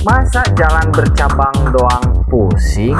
Masa jalan bercabang doang pusing?